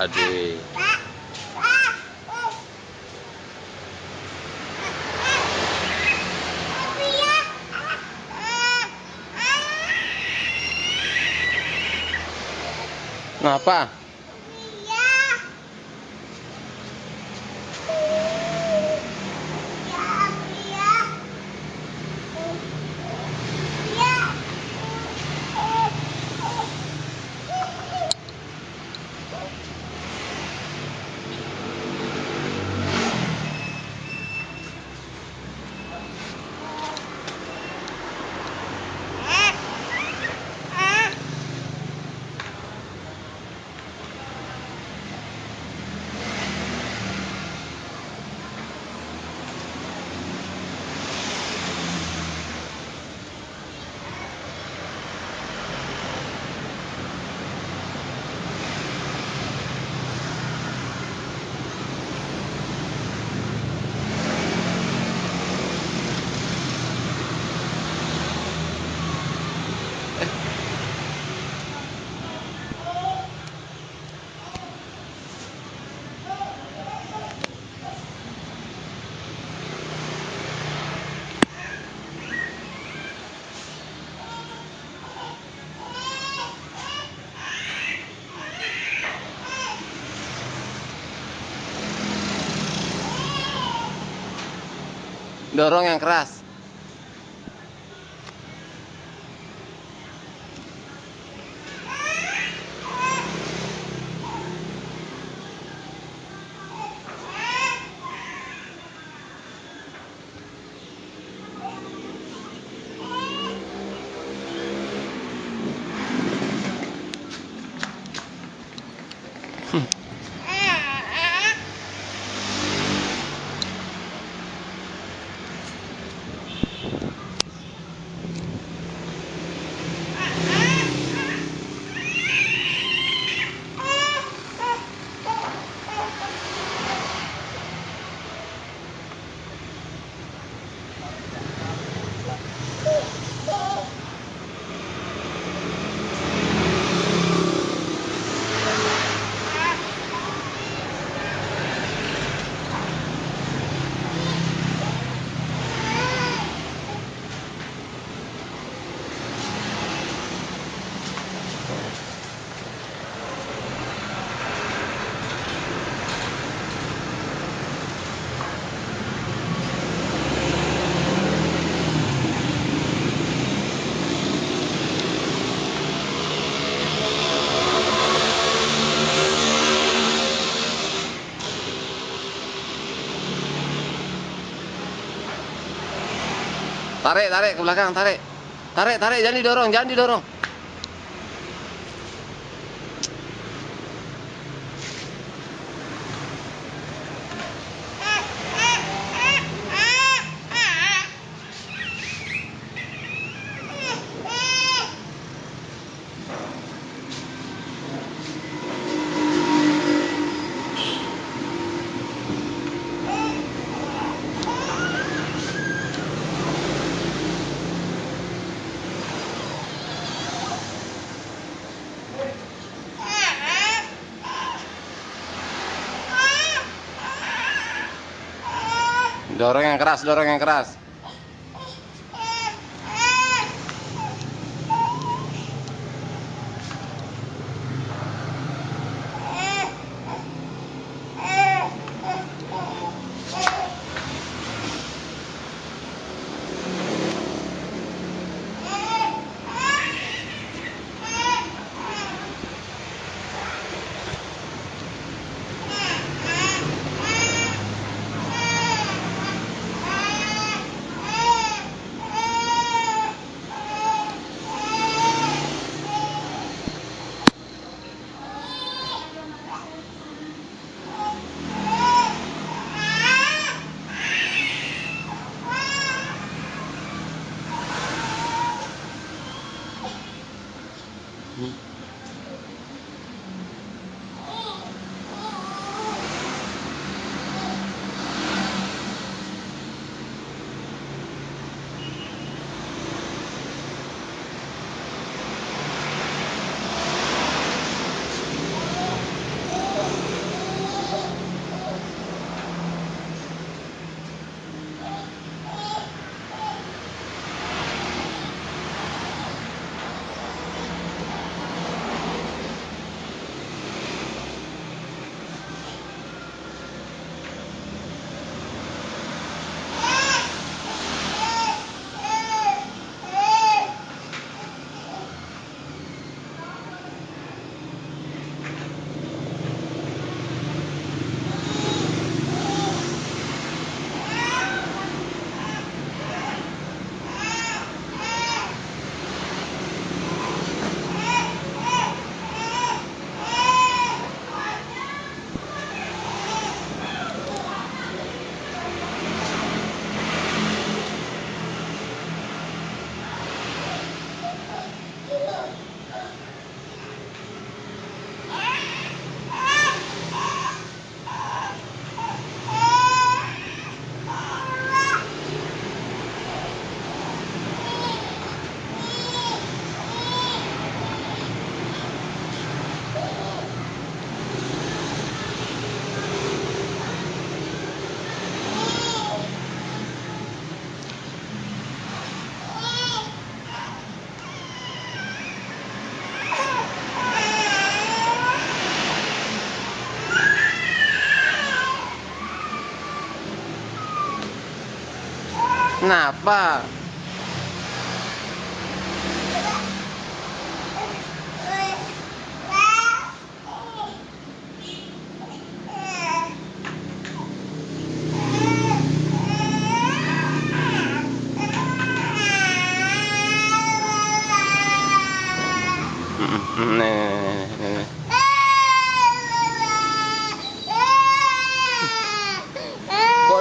Ade. Kenapa? Dorong yang keras. Tarik, tarik ke belakang, tarik. Tarik, tarik, jangan didorong, jangan didorong. Dorong yang keras, dorong yang keras. Kenapa?